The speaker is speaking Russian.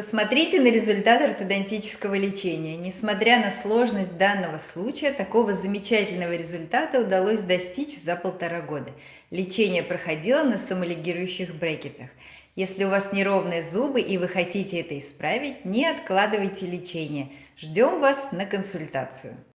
Посмотрите на результат ортодонтического лечения. Несмотря на сложность данного случая, такого замечательного результата удалось достичь за полтора года. Лечение проходило на самолигирующих брекетах. Если у вас неровные зубы и вы хотите это исправить, не откладывайте лечение. Ждем вас на консультацию.